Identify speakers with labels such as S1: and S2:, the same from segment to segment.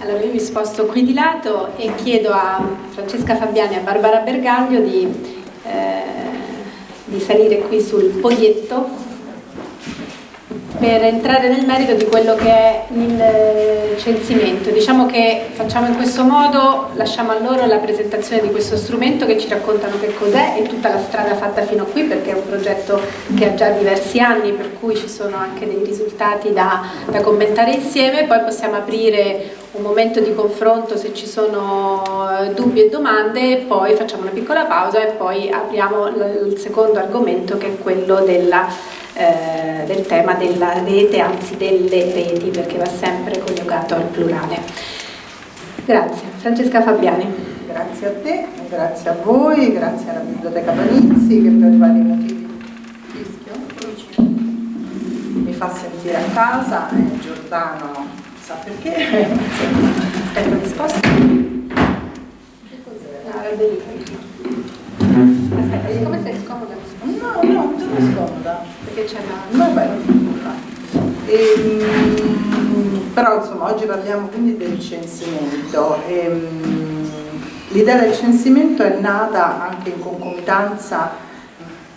S1: Allora io mi sposto qui di lato e chiedo a Francesca Fabiani e a Barbara Bergaglio di, eh, di salire qui sul podietto per entrare nel merito di quello che è il eh, censimento. Diciamo che facciamo in questo modo, lasciamo a loro la presentazione di questo strumento che ci raccontano che cos'è e tutta la strada fatta fino a qui perché è un progetto che ha già diversi anni per cui ci sono anche dei risultati da, da commentare insieme, poi possiamo aprire un momento di confronto se ci sono eh, dubbi e domande, poi facciamo una piccola pausa e poi apriamo il secondo argomento che è quello della eh, del tema della rete, anzi delle reti, perché va sempre coniugato al plurale. Grazie. Francesca Fabiani.
S2: Grazie a te, grazie a voi, grazie alla Biblioteca Panizzi che per vari motivi mi fa sentire a casa Giordano sa perché.
S1: Aspetta, risposta? Che? Ah, Aspetta, come sei scomoda?
S2: No, no, non sono scomoda
S1: che c'è da...
S2: Vabbè, ehm, però insomma oggi parliamo quindi del censimento. Ehm, l'idea del censimento è nata anche in concomitanza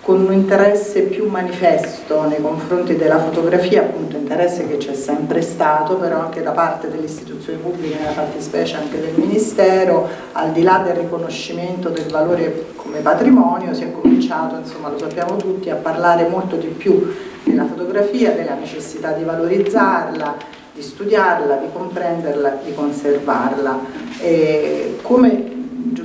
S2: con un interesse più manifesto nei confronti della fotografia, appunto interesse che c'è sempre stato, però anche da parte delle istituzioni pubbliche, nella fattispecie anche del Ministero, al di là del riconoscimento del valore come patrimonio, si è cominciato, insomma lo sappiamo tutti, a parlare molto di più della fotografia, della necessità di valorizzarla, di studiarla, di comprenderla, di conservarla. E come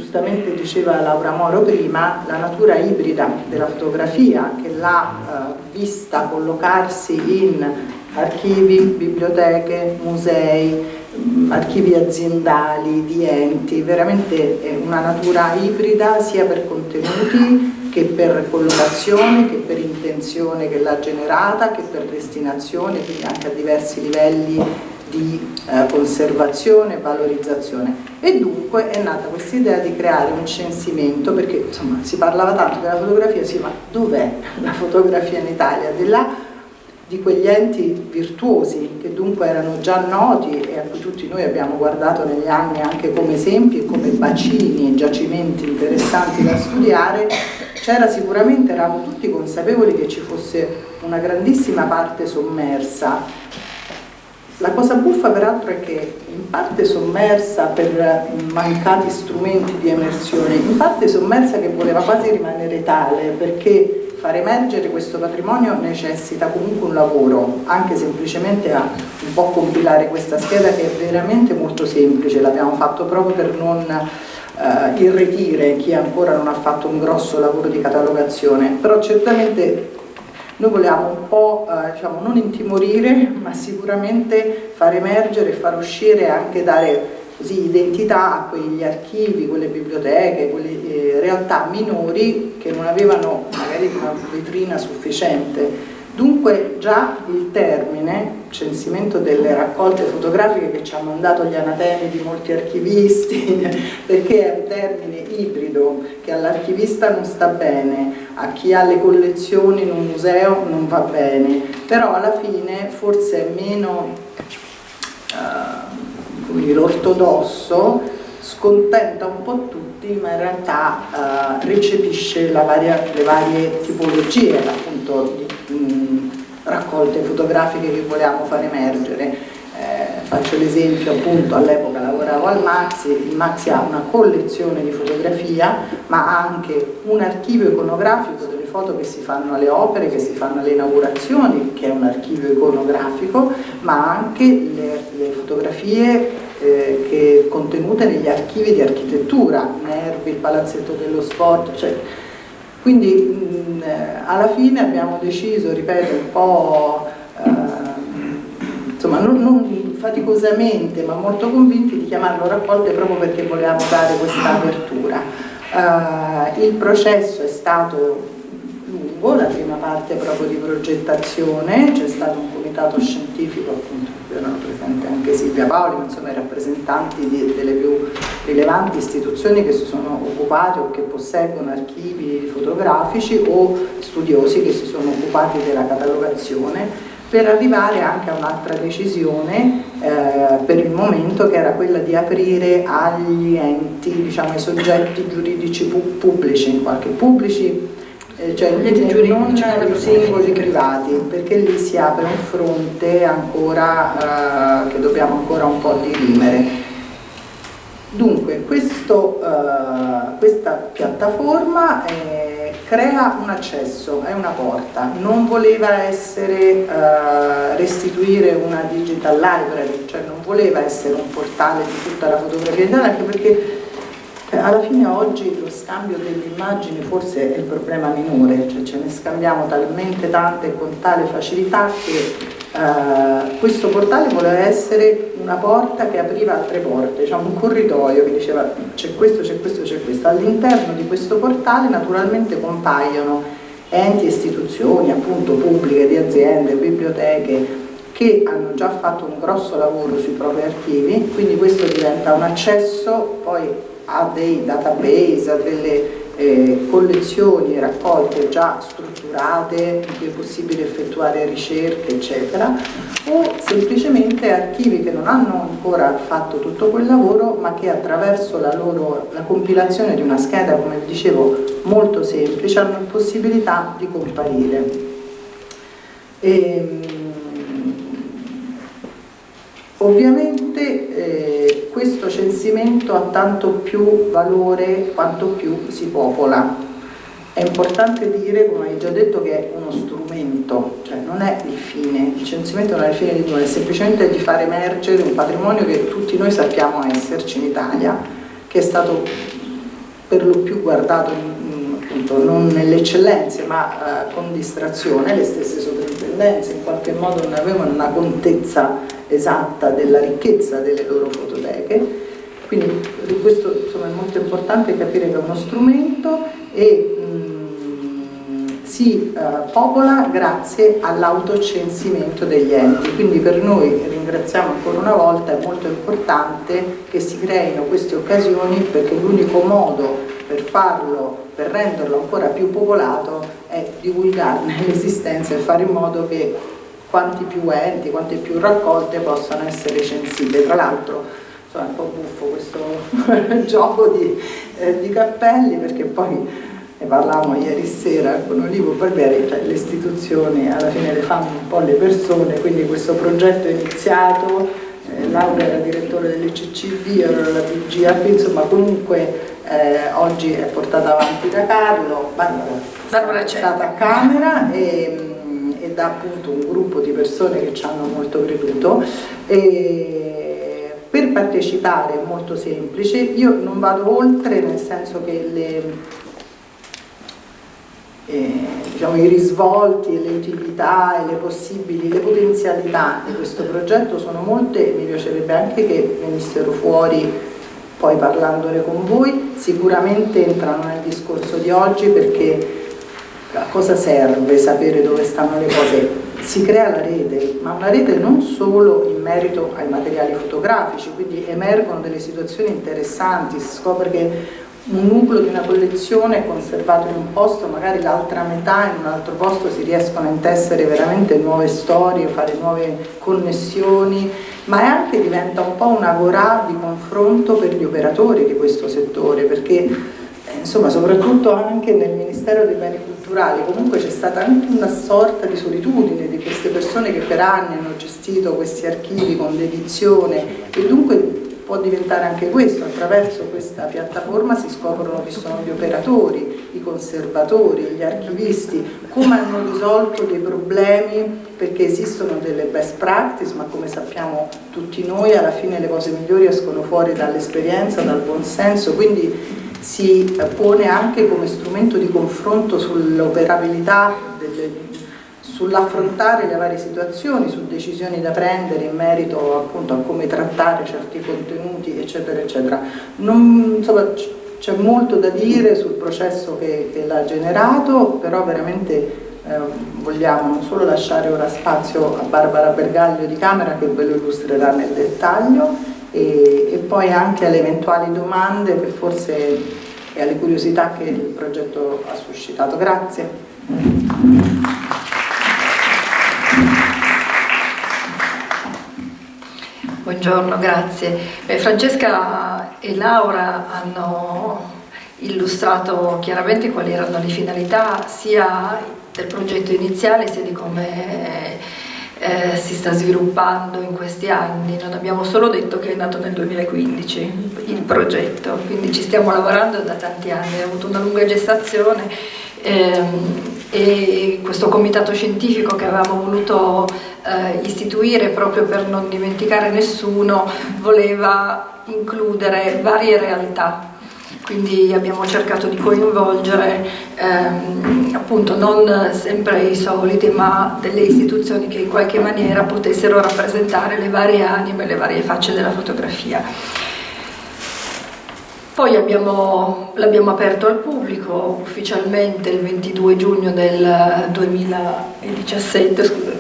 S2: giustamente diceva Laura Moro prima, la natura ibrida della fotografia che l'ha eh, vista collocarsi in archivi, biblioteche, musei, mm, archivi aziendali, di enti, veramente è una natura ibrida sia per contenuti che per collocazione, che per intenzione che l'ha generata, che per destinazione, quindi anche a diversi livelli di eh, conservazione e valorizzazione e dunque è nata questa idea di creare un censimento perché insomma si parlava tanto della fotografia, sì ma dov'è la fotografia in Italia? Di là di quegli enti virtuosi che dunque erano già noti e a cui tutti noi abbiamo guardato negli anni anche come esempi e come bacini e giacimenti interessanti da studiare, c'era sicuramente, eravamo tutti consapevoli che ci fosse una grandissima parte sommersa la cosa buffa peraltro è che in parte sommersa per mancati strumenti di emersione, in parte sommersa che voleva quasi rimanere tale perché far emergere questo patrimonio necessita comunque un lavoro, anche semplicemente a un po' compilare questa scheda che è veramente molto semplice, l'abbiamo fatto proprio per non uh, irretire chi ancora non ha fatto un grosso lavoro di catalogazione, però certamente noi volevamo un po' eh, diciamo, non intimorire, ma sicuramente far emergere, far uscire e anche dare così, identità a quegli archivi, quelle biblioteche, quelle eh, realtà minori che non avevano magari una vetrina sufficiente Dunque già il termine, censimento delle raccolte fotografiche che ci hanno mandato gli anatemi di molti archivisti, perché è un termine ibrido che all'archivista non sta bene, a chi ha le collezioni in un museo non va bene, però alla fine forse è meno uh, ortodosso, scontenta un po' tutti, ma in realtà uh, recepisce varia, le varie tipologie appunto di raccolte fotografiche che volevamo far emergere. Eh, faccio l'esempio appunto all'epoca lavoravo al Maxi, il Maxi ha una collezione di fotografia ma ha anche un archivio iconografico delle foto che si fanno alle opere, che si fanno alle inaugurazioni, che è un archivio iconografico, ma anche le, le fotografie eh, che, contenute negli archivi di architettura, Nervi, il Palazzetto dello Sport, cioè, quindi mh, eh, alla fine abbiamo deciso, ripeto, un po' eh, insomma non, non, faticosamente ma molto convinti di chiamarlo raccolte proprio perché volevamo dare questa apertura. Eh, il processo è stato lungo, la prima parte proprio di progettazione, c'è stato un comitato scientifico appunto erano presenti anche Silvia Paoli, ma insomma i rappresentanti di, delle più rilevanti istituzioni che si sono occupate o che posseggono archivi fotografici o studiosi che si sono occupati della catalogazione per arrivare anche a un'altra decisione eh, per il momento che era quella di aprire agli enti, diciamo ai soggetti giuridici pu pubblici, in qualche pubblici, eh, cioè non i singoli privati, perché lì si apre un fronte ancora eh, che dobbiamo ancora un po' dirimere. Dunque, questo, uh, questa piattaforma eh, crea un accesso, è una porta, non voleva essere uh, restituire una digital library, cioè non voleva essere un portale di tutta la fotografia italiana, anche perché eh, alla fine oggi lo scambio delle immagini forse è il problema minore, cioè ce ne scambiamo talmente tante con tale facilità che Uh, questo portale voleva essere una porta che apriva altre porte, diciamo un corridoio che diceva c'è questo, c'è questo, c'è questo. All'interno di questo portale naturalmente compaiono enti istituzioni appunto pubbliche, di aziende, biblioteche che hanno già fatto un grosso lavoro sui propri archivi, quindi questo diventa un accesso poi a dei database, a delle eh, collezioni raccolte già strutturate in cui è possibile effettuare ricerche eccetera o semplicemente archivi che non hanno ancora fatto tutto quel lavoro ma che attraverso la, loro, la compilazione di una scheda come dicevo molto semplice hanno possibilità di comparire. E, ehm, Ovviamente eh, questo censimento ha tanto più valore quanto più si popola. È importante dire, come hai già detto, che è uno strumento, cioè non è il fine, il censimento non è il fine di nulla, è semplicemente di far emergere un patrimonio che tutti noi sappiamo esserci in Italia, che è stato per lo più guardato appunto non nelle eccellenze ma eh, con distrazione, le stesse sovrintendenze in qualche modo non avevano una contezza esatta della ricchezza delle loro fototeche, quindi questo insomma, è molto importante capire che è uno strumento e mh, si uh, popola grazie all'autocensimento degli enti, quindi per noi, ringraziamo ancora una volta, è molto importante che si creino queste occasioni perché l'unico modo per farlo, per renderlo ancora più popolato è divulgarne l'esistenza e fare in modo che quanti più enti, quante più raccolte possano essere censite. Tra l'altro è un po' buffo questo gioco di, eh, di, cappelli perché poi ne parlavamo ieri sera con Olivo Barbieri, cioè le istituzioni alla fine le fanno un po' le persone, quindi questo progetto è iniziato, eh, Laura era direttore dell'ICCB, ero la DGAP, insomma comunque eh, oggi è portata avanti da Carlo, Barbara, Barbara è stata a Camera e da appunto un gruppo di persone che ci hanno molto creduto. E per partecipare è molto semplice, io non vado oltre nel senso che le, eh, diciamo, i risvolti, le utilità e le possibili, le potenzialità di questo progetto sono molte, mi piacerebbe anche che venissero fuori poi parlandone con voi, sicuramente entrano nel discorso di oggi perché a cosa serve sapere dove stanno le cose? Si crea la rete, ma una rete non solo in merito ai materiali fotografici, quindi emergono delle situazioni interessanti, si scopre che un nucleo di una collezione è conservato in un posto, magari l'altra metà in un altro posto si riescono a intessere veramente nuove storie, fare nuove connessioni, ma anche diventa un po' una vorà di confronto per gli operatori di questo settore, perché insomma soprattutto anche nel Ministero dei Beni Culturali comunque c'è stata anche una sorta di solitudine di queste persone che per anni hanno gestito questi archivi con dedizione e dunque può diventare anche questo, attraverso questa piattaforma si scoprono chi sono gli operatori, i conservatori, gli archivisti, come hanno risolto dei problemi perché esistono delle best practice ma come sappiamo tutti noi alla fine le cose migliori escono fuori dall'esperienza, dal buonsenso, quindi si pone anche come strumento di confronto sull'operabilità, sull'affrontare le varie situazioni, su decisioni da prendere in merito appunto a come trattare certi contenuti eccetera eccetera. c'è molto da dire sul processo che, che l'ha generato, però veramente eh, vogliamo non solo lasciare ora spazio a Barbara Bergaglio di Camera che ve lo illustrerà nel dettaglio, e, e poi anche alle eventuali domande che forse, e alle curiosità che il progetto ha suscitato. Grazie.
S3: Buongiorno, grazie. Beh, Francesca e Laura hanno illustrato chiaramente quali erano le finalità sia del progetto iniziale sia di come eh, si sta sviluppando in questi anni. Non abbiamo solo detto che è nato nel 2015 il progetto, quindi ci stiamo lavorando da tanti anni, ha avuto una lunga gestazione ehm, e questo comitato scientifico che avevamo voluto eh, istituire proprio per non dimenticare nessuno voleva includere varie realtà quindi abbiamo cercato di coinvolgere ehm, appunto non sempre i soliti ma delle istituzioni che in qualche maniera potessero rappresentare le varie anime, le varie facce della fotografia. Poi l'abbiimo aperto al pubblico ufficialmente il 22 giugno del 2017, scusa,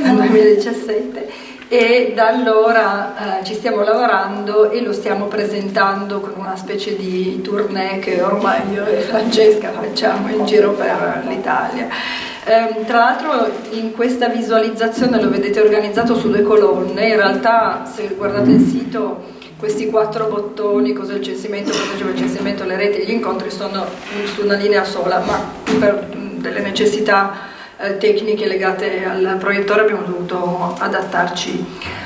S3: 2017 e da allora eh, ci stiamo lavorando e lo stiamo presentando con una specie di tournée che ormai io e Francesca facciamo in giro per l'Italia. Eh, tra l'altro in questa visualizzazione lo vedete organizzato su due colonne, in realtà se guardate il sito questi quattro bottoni, cos'è il censimento, cosa c'è il censimento, le reti gli incontri sono su una linea sola, ma per delle necessità eh, tecniche legate al proiettore abbiamo dovuto adattarci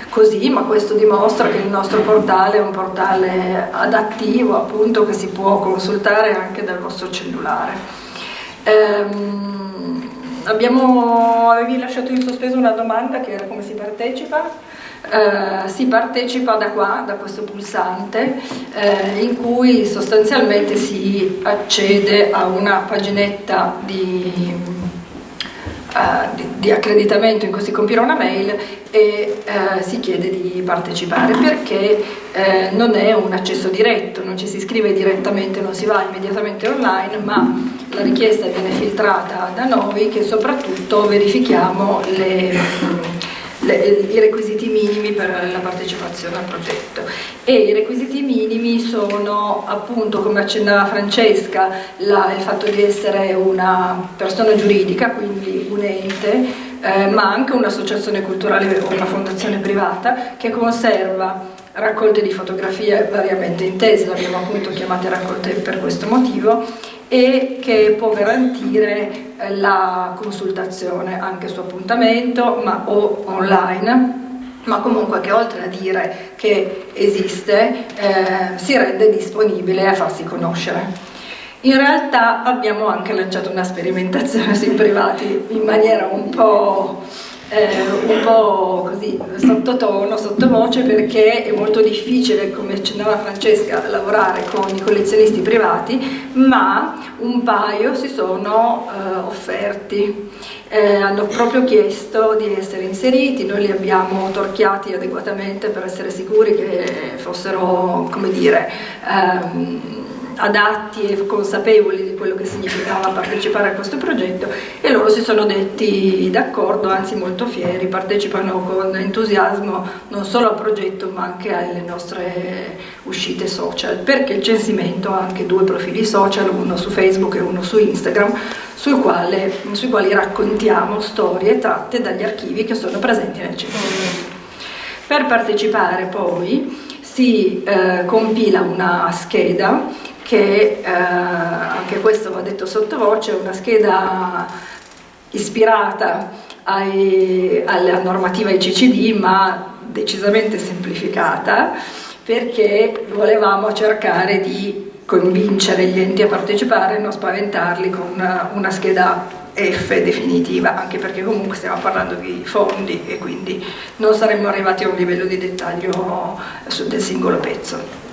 S3: così, ma questo dimostra che il nostro portale è un portale adattivo appunto che si può consultare anche dal vostro cellulare. Ehm, abbiamo, avevi lasciato in sospeso una domanda che era come si partecipa? Eh, si partecipa da qua, da questo pulsante, eh, in cui sostanzialmente si accede a una paginetta di uh, di, di, accreditamento in cui si compila una mail e uh, si chiede di partecipare perché uh, non è un accesso diretto, non ci si iscrive direttamente, non si va immediatamente online, ma la richiesta viene filtrata da noi che soprattutto verifichiamo le le, i requisiti minimi per la partecipazione al progetto. E i requisiti minimi sono appunto come accennava Francesca la, il fatto di essere una persona giuridica quindi un ente eh, ma anche un'associazione culturale o una fondazione privata che conserva raccolte di fotografie variamente intese, l'abbiamo appunto chiamate raccolte per questo motivo e che può garantire eh, la consultazione anche su appuntamento ma, o online ma comunque che oltre a dire che esiste eh, si rende disponibile a farsi conoscere. In realtà abbiamo anche lanciato una sperimentazione sui privati in maniera un po' eh, un po' così sottotono, sottovoce perché è molto difficile, come accennava Francesca, lavorare con i collezionisti privati, ma un paio si sono eh, offerti, eh, hanno proprio chiesto di essere inseriti, noi li abbiamo torchiati adeguatamente per essere sicuri che fossero, come dire, ehm, adatti e consapevoli di quello che significava partecipare a questo progetto e loro si sono detti d'accordo, anzi molto fieri, partecipano con entusiasmo non solo al progetto ma anche alle nostre uscite social, perché il censimento ha anche due profili social, uno su Facebook e uno su Instagram, sul quale, sui quali raccontiamo storie tratte dagli archivi che sono presenti nel censimento. Per partecipare poi si eh, compila una scheda che eh, anche questo va detto sottovoce, è una scheda ispirata ai, alla normativa ICCD ma decisamente semplificata perché volevamo cercare di convincere gli enti a partecipare e non spaventarli con una, una scheda F definitiva, anche perché comunque stiamo parlando di fondi e quindi non saremmo arrivati a un livello di dettaglio del singolo pezzo.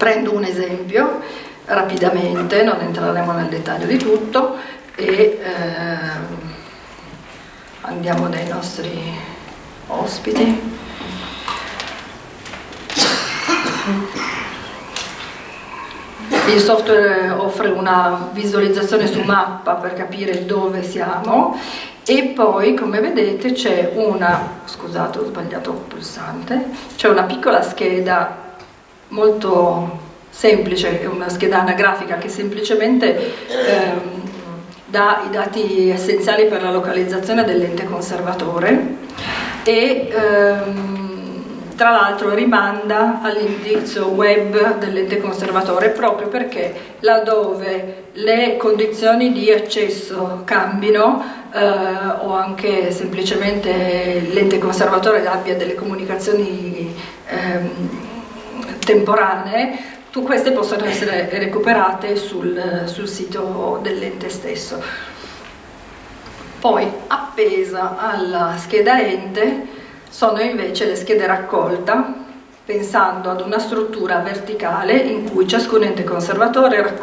S3: Prendo un esempio rapidamente, non entreremo nel dettaglio di tutto e eh, andiamo dai nostri ospiti. Il software offre una visualizzazione su mappa per capire dove siamo e poi come vedete c'è una, scusate ho sbagliato pulsante, c'è una piccola scheda molto semplice, è una scheda anagrafica che semplicemente ehm, dà i dati essenziali per la localizzazione dell'ente conservatore e ehm, tra l'altro rimanda all'indirizzo web dell'ente conservatore proprio perché laddove le condizioni di accesso cambino eh, o anche semplicemente l'ente conservatore abbia delle comunicazioni ehm, temporanee, tu, queste possono essere recuperate sul, sul sito dell'ente stesso. Poi appesa alla scheda ente sono invece le schede raccolta, pensando ad una struttura verticale in cui ciascun ente conservatore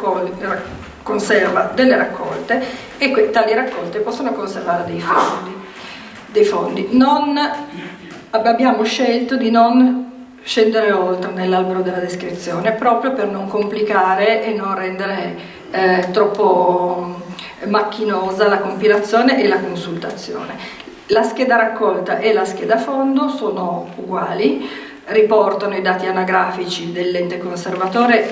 S3: conserva delle raccolte e tali raccolte possono conservare dei fondi. Dei fondi. Non, abbiamo scelto di non scendere oltre nell'albero della descrizione proprio per non complicare e non rendere eh, troppo macchinosa la compilazione e la consultazione. La scheda raccolta e la scheda fondo sono uguali, riportano i dati anagrafici dell'ente conservatore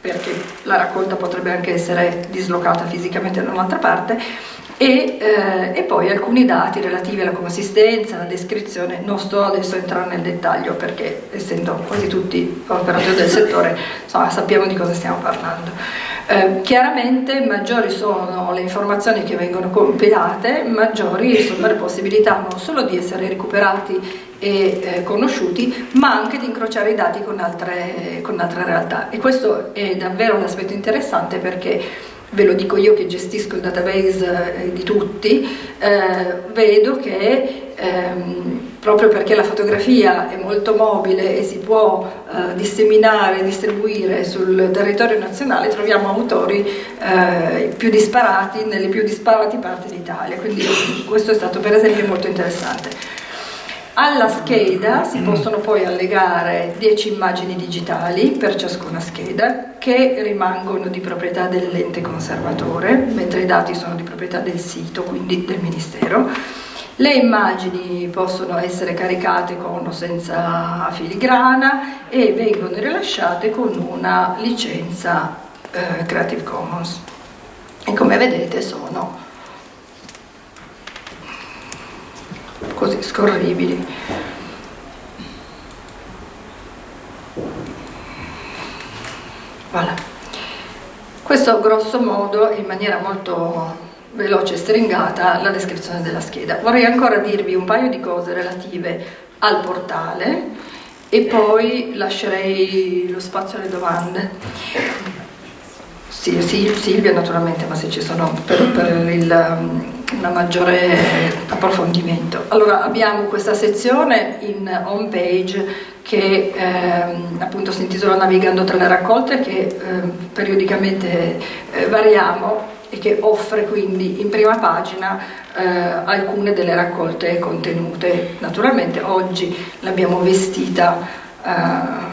S3: perché la raccolta potrebbe anche essere dislocata fisicamente da un'altra parte e, eh, e, poi alcuni dati relativi alla consistenza, alla descrizione, non sto adesso a entrare nel dettaglio perché essendo quasi tutti operatori del settore insomma, sappiamo di cosa stiamo parlando. Eh, chiaramente maggiori sono le informazioni che vengono compilate, maggiori sono le possibilità non solo di essere recuperati e eh, conosciuti, ma anche di incrociare i dati con altre, con altre realtà. E questo è davvero un aspetto interessante perché ve lo dico io che gestisco il database eh, di tutti, eh, vedo che ehm, proprio perché la fotografia è molto mobile e si può eh, disseminare distribuire sul territorio nazionale, troviamo autori eh, più disparati nelle più disparati parti d'Italia, quindi questo è stato per esempio molto interessante. Alla scheda si possono poi allegare 10 immagini digitali per ciascuna scheda che rimangono di proprietà dell'ente conservatore, mentre i dati sono di proprietà del sito, quindi del Ministero. Le immagini possono essere caricate con o senza filigrana e vengono rilasciate con una licenza eh, Creative Commons. E come vedete sono così scorribili. Voilà. Questo grosso modo, in maniera molto veloce e stringata, la descrizione della scheda. Vorrei ancora dirvi un paio di cose relative al portale e poi lascerei lo spazio alle domande. Sì, sì, Silvia naturalmente, ma se ci sono per, per il un maggiore approfondimento. Allora abbiamo questa sezione in home page che ehm, appunto si intitola Navigando tra le raccolte che ehm, periodicamente eh, variamo e che offre quindi in prima pagina eh, alcune delle raccolte contenute. Naturalmente oggi l'abbiamo vestita eh,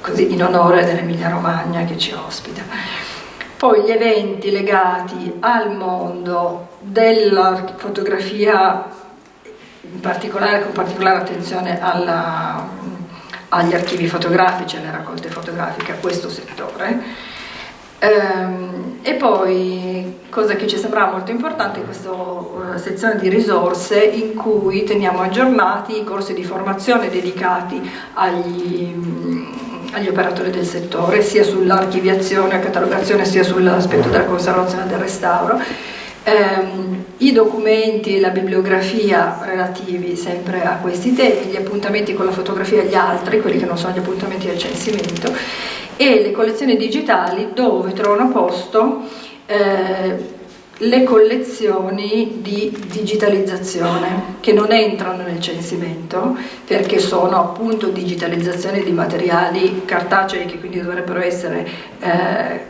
S3: così in onore dell'Emilia Romagna che ci ospita. Poi gli eventi legati al mondo della fotografia, in particolare, con particolare attenzione alla, agli archivi fotografici, alle raccolte fotografiche, a questo settore. Ehm, e poi, cosa che ci sembrava molto importante, questa uh, sezione di risorse in cui teniamo aggiornati i corsi di formazione dedicati agli agli operatori del settore, sia sull'archiviazione e catalogazione, sia sull'aspetto della conservazione e del restauro. Eh, I documenti e la bibliografia relativi sempre a questi temi, gli appuntamenti con la fotografia e gli altri, quelli che non sono gli appuntamenti del censimento, e le collezioni digitali dove trovano posto eh, le collezioni di digitalizzazione che non entrano nel censimento perché sono appunto digitalizzazioni di materiali cartacei che quindi dovrebbero essere eh,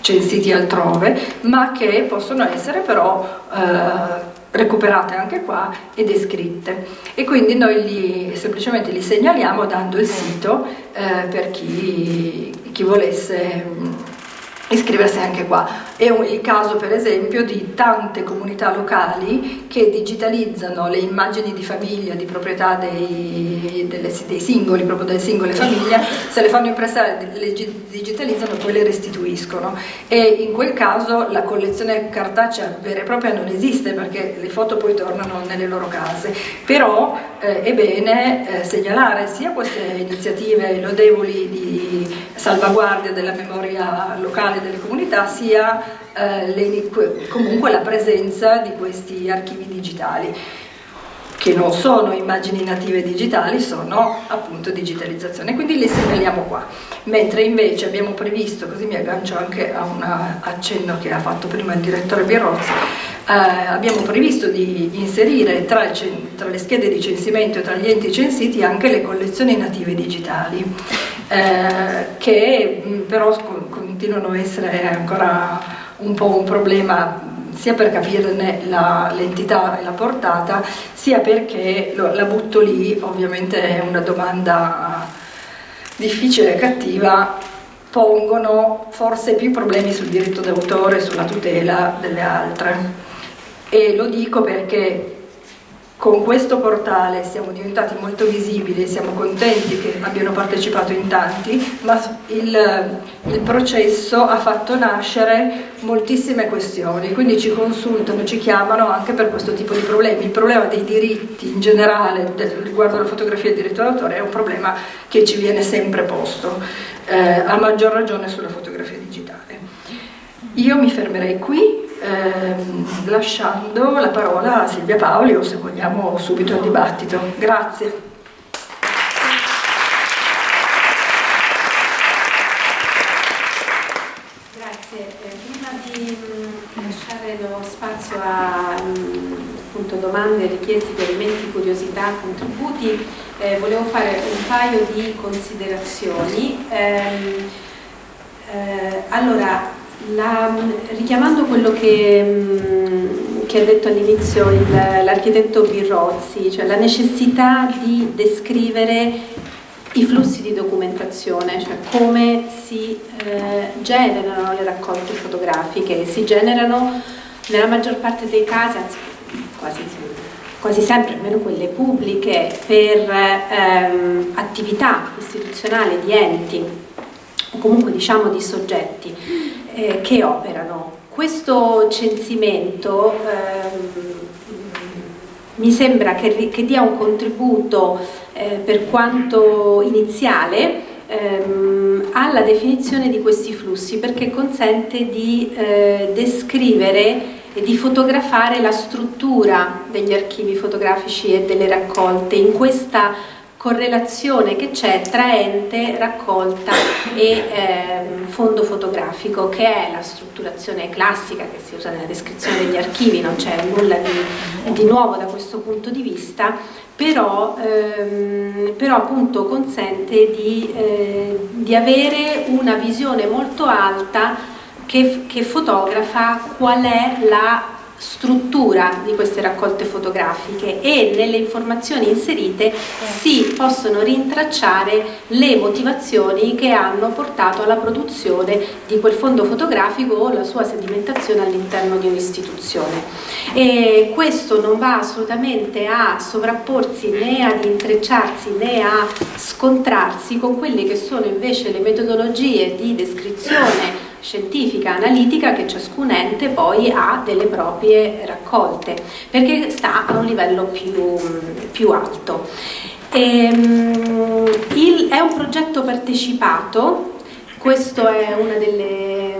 S3: censiti altrove ma che possono essere però eh, recuperate anche qua e descritte e quindi noi li, semplicemente li segnaliamo dando il sito eh, per chi, chi volesse iscriversi anche qua È il caso per esempio di tante comunità locali che digitalizzano le immagini di famiglia, di proprietà dei, delle, dei singoli, proprio delle singole famiglie, se le fanno impressare, le digitalizzano e poi le restituiscono. E in quel caso la collezione cartacea vera e propria non esiste perché le foto poi tornano nelle loro case. Però eh, è bene eh, segnalare sia queste iniziative lodevoli di salvaguardia della memoria locale delle comunità, sia eh, le, comunque la presenza di questi archivi digitali che non sono immagini native digitali, sono appunto digitalizzazione, quindi le segnaliamo qua. Mentre invece abbiamo previsto, così mi aggancio anche a un accenno che ha fatto prima il direttore Birozzi, eh, abbiamo previsto di inserire tra, tra, le schede di censimento e tra gli enti censiti anche le collezioni native digitali, eh, che però continuano a essere ancora un po' un problema sia per capirne l'entità e la portata, sia perché lo, la butto lì, ovviamente è una domanda difficile e cattiva, pongono forse più problemi sul diritto d'autore, sulla tutela delle altre. E lo dico perché con questo portale siamo diventati molto visibili e siamo contenti che abbiano partecipato in tanti, ma il, il, processo ha fatto nascere moltissime questioni, quindi ci consultano, ci chiamano anche per questo tipo di problemi. Il problema dei diritti in generale riguardo alla fotografia e al diritto d'autore è un problema che ci viene sempre posto, eh, a maggior ragione sulla fotografia digitale. Io mi fermerei qui ehm, lasciando la parola a Silvia Paoli o se vogliamo subito al dibattito. Grazie.
S1: Grazie. Eh, prima di mm, lasciare lo spazio a mm, appunto, domande, richieste, chiarimenti, curiosità, contributi, eh, volevo fare un paio di considerazioni. Eh, eh, allora, la, richiamando quello che, mm, che ha detto all'inizio l'architetto Birrozzi, cioè la necessità di descrivere i flussi di documentazione, cioè come si eh, generano le raccolte fotografiche, si generano nella maggior parte dei casi, anzi quasi, quasi sempre, almeno quelle pubbliche, per ehm, attività istituzionali di enti o comunque diciamo di soggetti eh, che operano. Questo censimento ehm, mi sembra che, che, dia un contributo eh, per quanto iniziale ehm, alla definizione di questi flussi perché consente di eh, descrivere e di fotografare la struttura degli archivi fotografici e delle raccolte in questa correlazione che c'è tra ente, raccolta e eh, fondo fotografico che è la strutturazione classica che si usa nella descrizione degli archivi, non c'è nulla di, di, nuovo da questo punto di vista, però, ehm, però appunto consente di, eh, di, avere una visione molto alta che, che fotografa qual è la struttura di queste raccolte fotografiche e nelle informazioni inserite si possono rintracciare le motivazioni che hanno portato alla produzione di quel fondo fotografico o la sua sedimentazione all'interno di un'istituzione. Questo non va assolutamente a sovrapporsi né ad intrecciarsi né a scontrarsi con quelle che sono invece le metodologie di descrizione scientifica, analitica che ciascun ente poi ha delle proprie raccolte perché sta a un livello più, più alto. E, um, il, è un progetto partecipato, questa è una delle,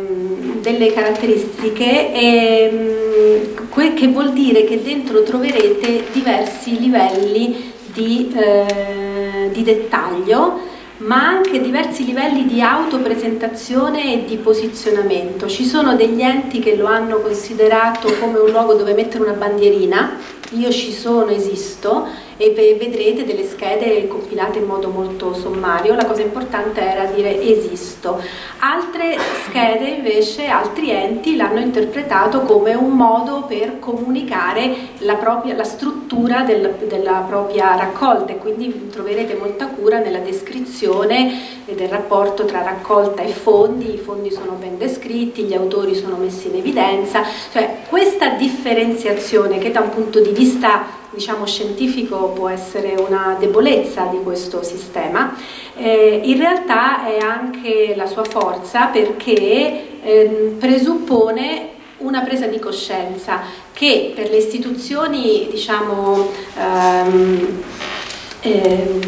S1: delle caratteristiche e, um, che vuol dire che dentro troverete diversi livelli di, eh, di dettaglio ma anche diversi livelli di autopresentazione e di posizionamento. Ci sono degli enti che lo hanno considerato come un luogo dove mettere una bandierina, io ci sono, esisto, e vedrete delle schede compilate in modo molto sommario, la cosa importante era dire esisto. Altre schede invece, altri enti l'hanno interpretato come un modo per comunicare la, propria, la struttura del, della propria raccolta. E quindi troverete molta cura nella descrizione del rapporto tra raccolta e fondi, i fondi sono ben descritti, gli autori sono messi in evidenza, cioè questa differenziazione che da un punto di vista diciamo, scientifico può essere una debolezza di questo sistema, eh, in realtà è anche la sua forza perché eh, presuppone una presa di coscienza che per le istituzioni diciamo, ehm, eh,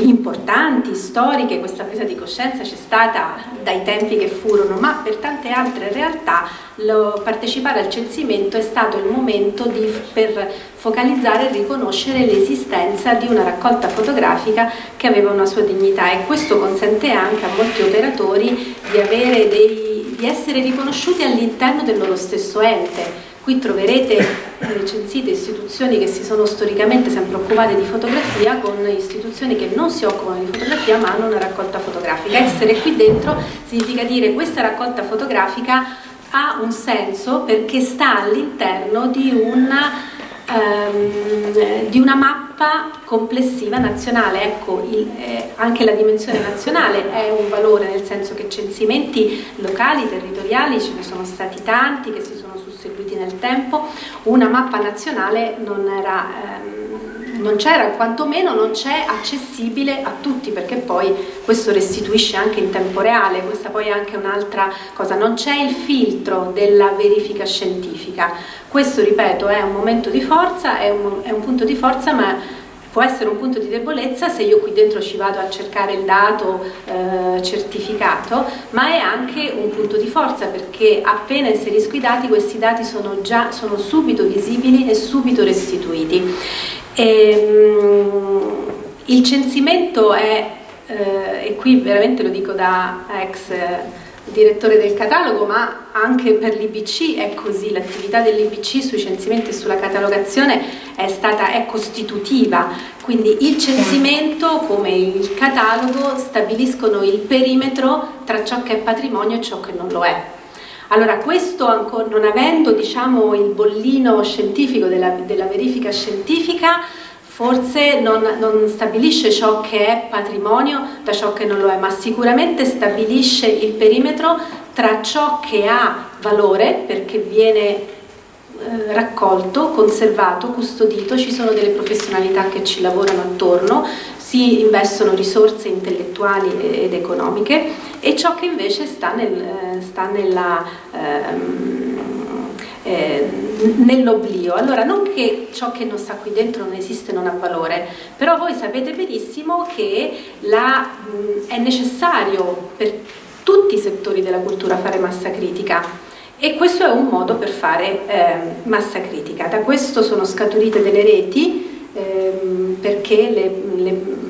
S1: importanti, storiche, questa presa di coscienza c'è stata dai tempi che furono, ma per tante altre realtà lo, partecipare al censimento è stato il momento di, per focalizzare e riconoscere l'esistenza di una raccolta fotografica che aveva una sua dignità e questo consente anche a molti operatori di, dei, di essere riconosciuti all'interno del loro stesso ente Qui troverete recensite istituzioni che si sono storicamente sempre occupate di fotografia con istituzioni che non si occupano di fotografia ma hanno una raccolta fotografica. Essere qui dentro significa dire questa raccolta fotografica ha un senso perché sta all'interno di una ehm, di una mappa complessiva nazionale, ecco, il, eh, anche la dimensione nazionale è un valore nel senso che censimenti locali, territoriali ce ne sono stati tanti che si sono nel tempo, una mappa nazionale non era... Ehm, non c'era, quantomeno non c'è accessibile a tutti perché poi questo restituisce anche in tempo reale, questa poi è anche un'altra cosa, non c'è il filtro della verifica scientifica, questo ripeto è un momento di forza, è un, è un punto di forza ma può essere un punto di debolezza se io qui dentro ci vado a cercare il dato eh, certificato, ma è anche un punto di forza perché appena inserisco i dati questi dati sono già sono subito visibili e subito restituiti. E, um, il censimento è, eh, e qui veramente lo dico da ex direttore del catalogo, ma anche per l'IBC è così, l'attività dell'IBC sui censimenti e sulla catalogazione è, stata, è costitutiva, quindi il censimento come il catalogo stabiliscono il perimetro tra ciò che è patrimonio e ciò che non lo è. Allora questo non avendo diciamo, il bollino scientifico della, della verifica scientifica forse non, non, stabilisce ciò che è patrimonio da ciò che non lo è, ma sicuramente stabilisce il perimetro tra ciò che ha valore perché viene eh, raccolto, conservato, custodito, ci sono delle professionalità che ci lavorano attorno, si investono risorse intellettuali ed economiche e ciò che invece sta, nel, sta nella... Ehm, eh, nell'oblio. Allora, non che ciò che non sta qui dentro non esiste, non ha valore, però voi sapete benissimo che la, mh, è necessario per tutti i settori della cultura fare massa critica e questo è un modo per fare eh, massa critica. Da questo sono scaturite delle reti ehm, perché le, le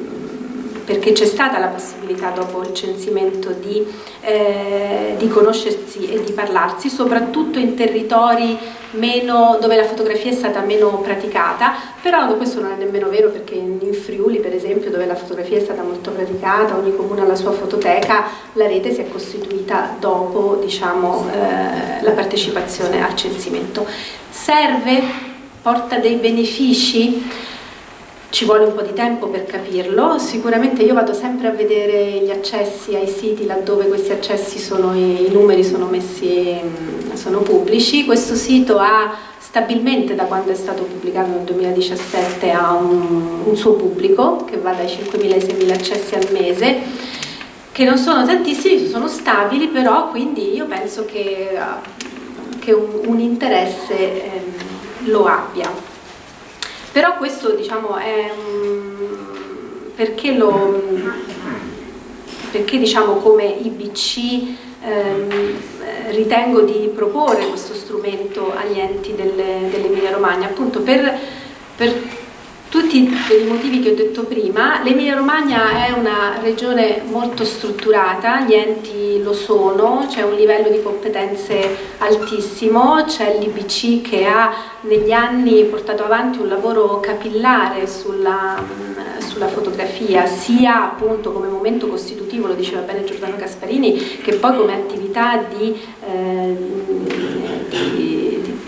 S1: perché c'è stata la possibilità dopo il censimento di, eh, di, conoscersi e di parlarsi, soprattutto in territori meno, dove la fotografia è stata meno praticata, però questo non è nemmeno vero perché in Friuli per esempio dove la fotografia è stata molto praticata, ogni comune ha la sua fototeca, la rete si è costituita dopo diciamo, eh, la partecipazione al censimento. Serve? Porta dei benefici? Ci vuole un po' di tempo per capirlo, sicuramente io vado sempre a vedere gli accessi ai siti laddove questi accessi sono, i numeri sono messi, mm, sono pubblici, questo sito ha stabilmente da quando è stato pubblicato nel 2017 ha un, un suo pubblico che va dai 5.000 ai 6.000 accessi al mese che non sono tantissimi, sono stabili però quindi io penso che, che un, un interesse eh, lo abbia. Però questo diciamo è perché, lo, perché diciamo come IBC ehm, ritengo di proporre questo strumento agli enti dell'Emilia Romagna, appunto per, per tutti per i motivi che ho detto prima, l'Emilia Romagna è una regione molto strutturata, gli enti lo sono, c'è un livello di competenze altissimo, c'è l'IBC che ha negli anni portato avanti un lavoro capillare sulla, sulla, fotografia, sia appunto come momento costitutivo, lo diceva bene Giordano Gasparini, che poi come attività di, eh,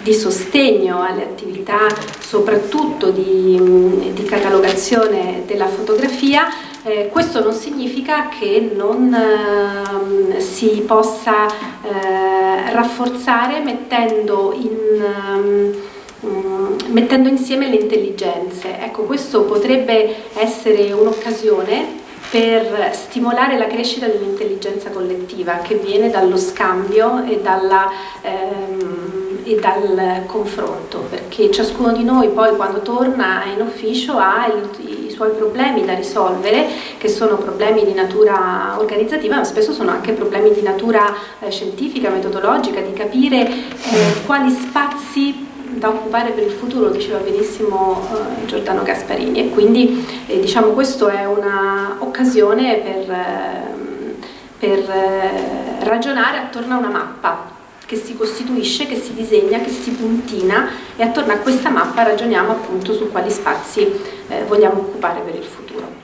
S1: di, sostegno alle attività soprattutto di, di catalogazione della fotografia eh, questo non significa che non eh, si possa eh, rafforzare mettendo in, um, mettendo insieme le intelligenze. Ecco, questo potrebbe essere un'occasione per stimolare la crescita dell'intelligenza collettiva che viene dallo scambio e, dalla, ehm, e, dal confronto, perché ciascuno di noi poi quando torna in ufficio ha i, i suoi problemi da risolvere, che sono problemi di natura organizzativa, ma spesso sono anche problemi di natura eh, scientifica, metodologica, di capire eh, quali spazi da occupare per il futuro, diceva benissimo eh, Giordano Gasparini. E quindi eh, diciamo questa è un'occasione per, eh, per ragionare attorno a una mappa che si costituisce, che si disegna, che si puntina e attorno a questa mappa ragioniamo appunto su quali spazi eh, vogliamo occupare per il futuro.